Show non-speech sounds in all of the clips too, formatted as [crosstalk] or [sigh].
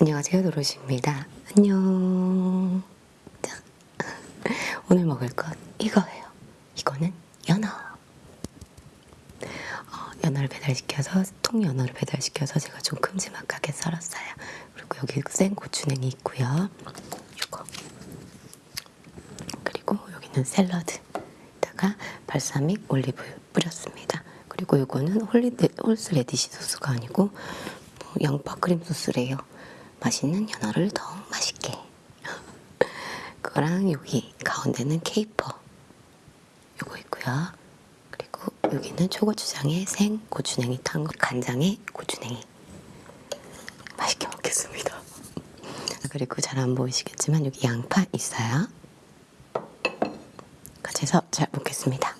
안녕하세요 도로시입니다. 안녕. 자, [laughs] 오늘 먹을 것 이거예요. 이거는 연어. 어, 연어를 배달시켜서 통연어를 배달시켜서 제가 좀 큼지막하게 썰었어요. 그리고 여기 생 고추냉이 있고요. 이거 그리고 여기는 샐러드에다가 발사믹 올리브 뿌렸습니다. 그리고 이거는 홀리데, horseradish 소스가 아니고 뭐 양파 크림 소스래요. 맛있는 연어를 더욱 맛있게. 그거랑 여기 가운데는 케이퍼 요거 있고요. 그리고 여기는 초고추장에 생 고추냉이 탄 거, 간장에 고추냉이. 맛있게 먹겠습니다. 그리고 잘 안 보이시겠지만 여기 양파 있어요. 같이 해서 잘 먹겠습니다.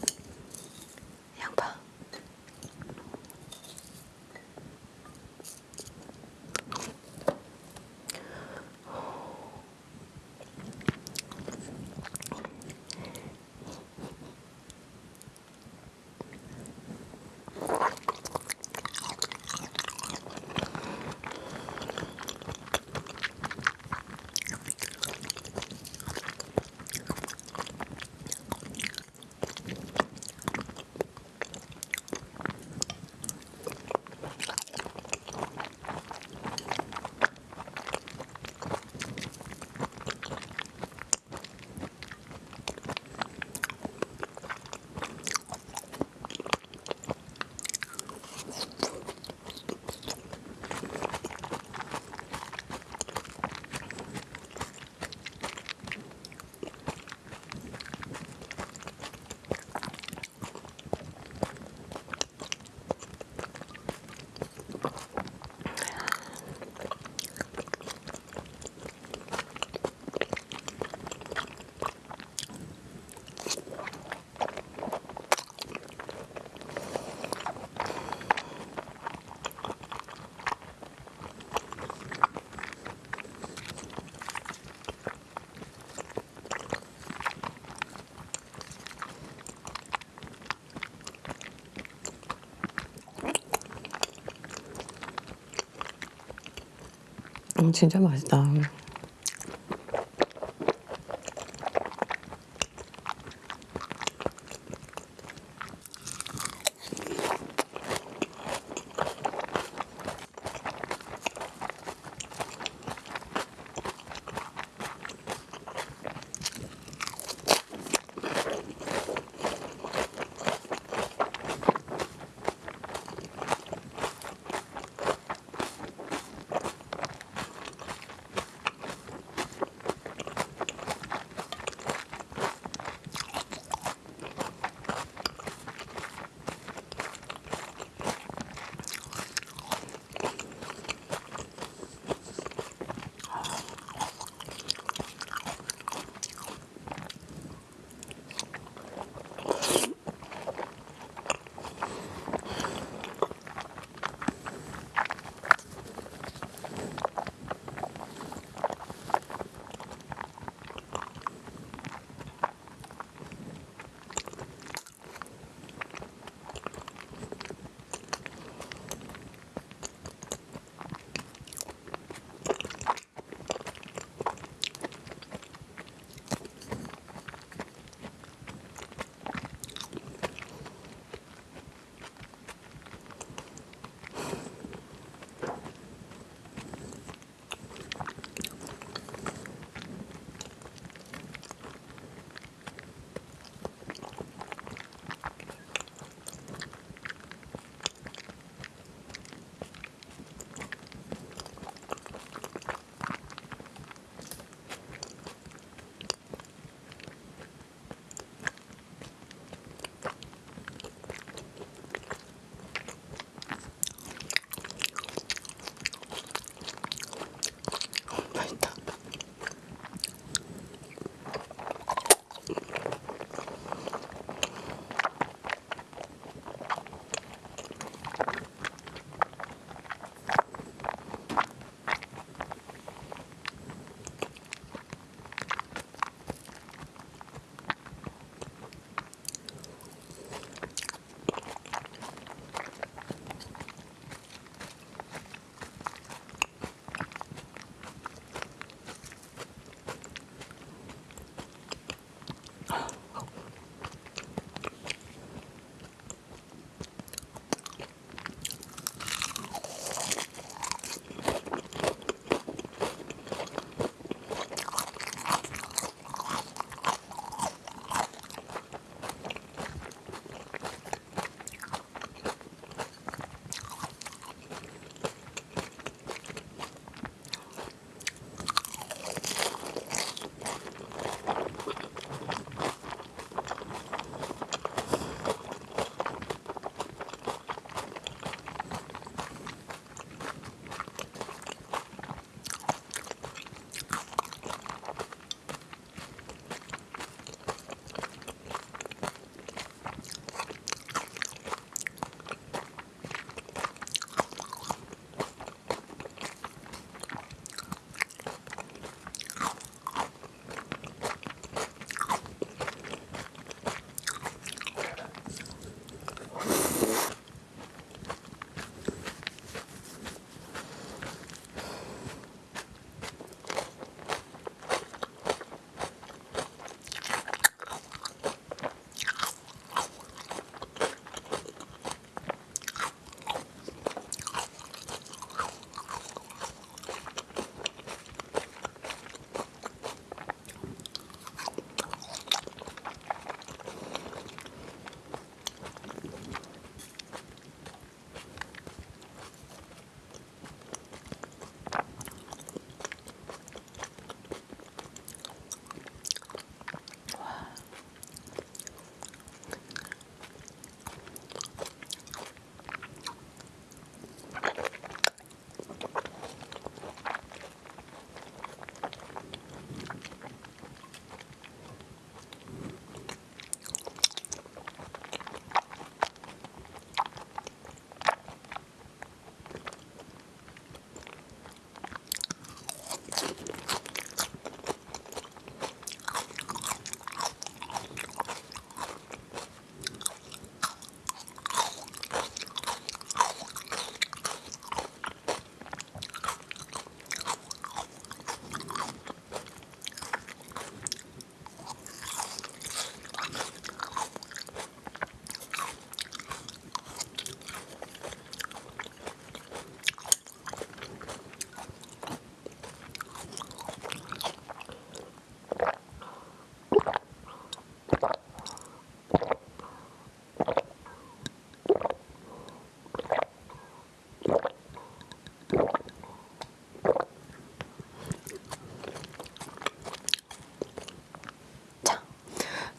음, 진짜 맛있다.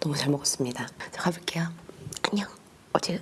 너무 잘 먹었습니다. 자 가볼게요. 안녕. 어제.